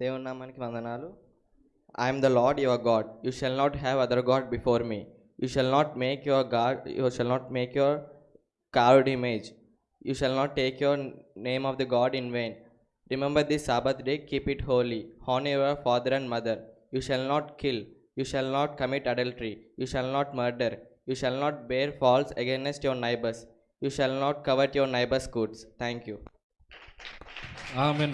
దేవుని నామానికి వందనాలు I am the Lord your God you shall not have other god before me you shall not make your god you shall not make your carved image. You shall not take your name of the God in vain. Remember this Sabbath day, keep it holy. Honor your father and mother. You shall not kill. You shall not commit adultery. You shall not murder. You shall not bear false against your neighbors. You shall not covet your neighbor's goods. Thank you. Amen.